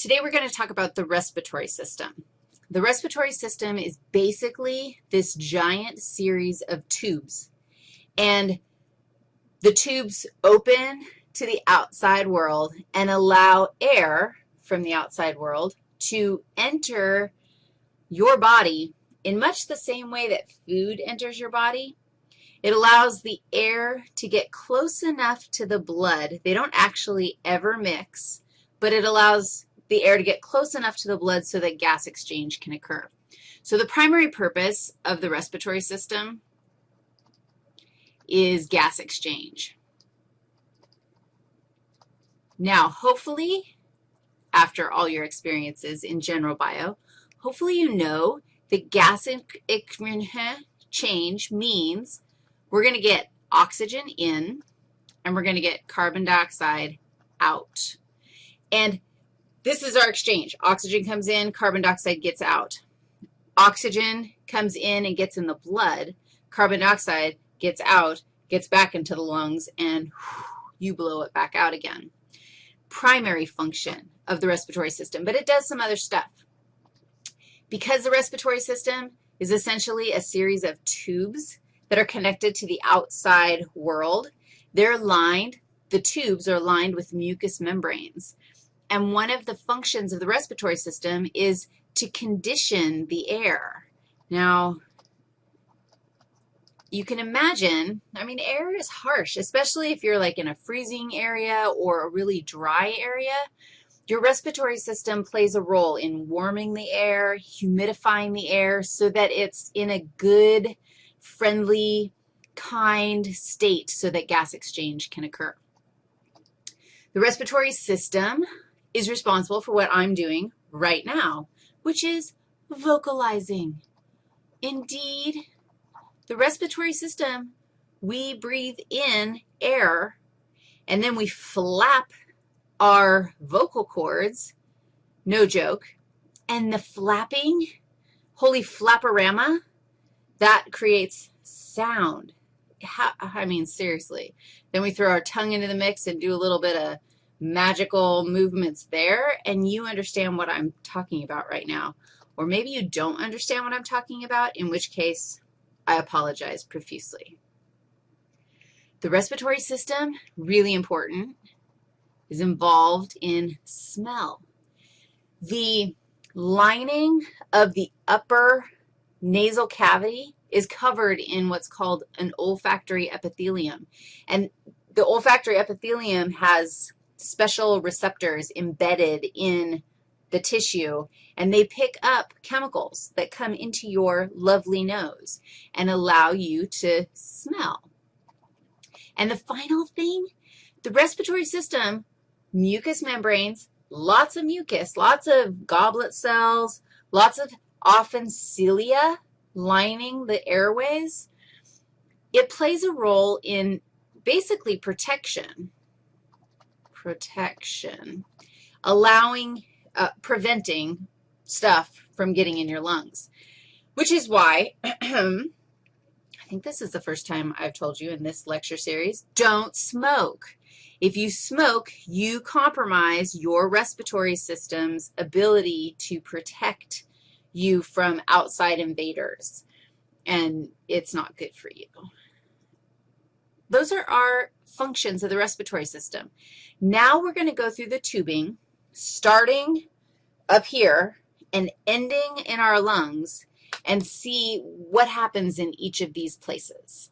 Today we're going to talk about the respiratory system. The respiratory system is basically this giant series of tubes, and the tubes open to the outside world and allow air from the outside world to enter your body in much the same way that food enters your body. It allows the air to get close enough to the blood. They don't actually ever mix, but it allows the air to get close enough to the blood so that gas exchange can occur. So the primary purpose of the respiratory system is gas exchange. Now, hopefully, after all your experiences in general bio, hopefully you know that gas exchange means we're going to get oxygen in and we're going to get carbon dioxide out. And this is our exchange. Oxygen comes in, carbon dioxide gets out. Oxygen comes in and gets in the blood. Carbon dioxide gets out, gets back into the lungs, and you blow it back out again. Primary function of the respiratory system, but it does some other stuff. Because the respiratory system is essentially a series of tubes that are connected to the outside world, they're lined, the tubes are lined with mucous membranes. And one of the functions of the respiratory system is to condition the air. Now, you can imagine, I mean, air is harsh, especially if you're like in a freezing area or a really dry area. Your respiratory system plays a role in warming the air, humidifying the air so that it's in a good, friendly, kind state so that gas exchange can occur. The respiratory system is responsible for what I'm doing right now, which is vocalizing. Indeed, the respiratory system, we breathe in air, and then we flap our vocal cords, no joke, and the flapping, holy flapperama, that creates sound. How, I mean, seriously. Then we throw our tongue into the mix and do a little bit of magical movements there, and you understand what I'm talking about right now. Or maybe you don't understand what I'm talking about, in which case I apologize profusely. The respiratory system, really important, is involved in smell. The lining of the upper nasal cavity is covered in what's called an olfactory epithelium. And the olfactory epithelium has special receptors embedded in the tissue, and they pick up chemicals that come into your lovely nose and allow you to smell. And the final thing, the respiratory system, mucous membranes, lots of mucus, lots of goblet cells, lots of often cilia lining the airways. It plays a role in basically protection protection, allowing, uh, preventing stuff from getting in your lungs, which is why I think this is the first time I've told you in this lecture series, don't smoke. If you smoke, you compromise your respiratory system's ability to protect you from outside invaders, and it's not good for you. Those are our functions of the respiratory system. Now we're going to go through the tubing, starting up here and ending in our lungs, and see what happens in each of these places.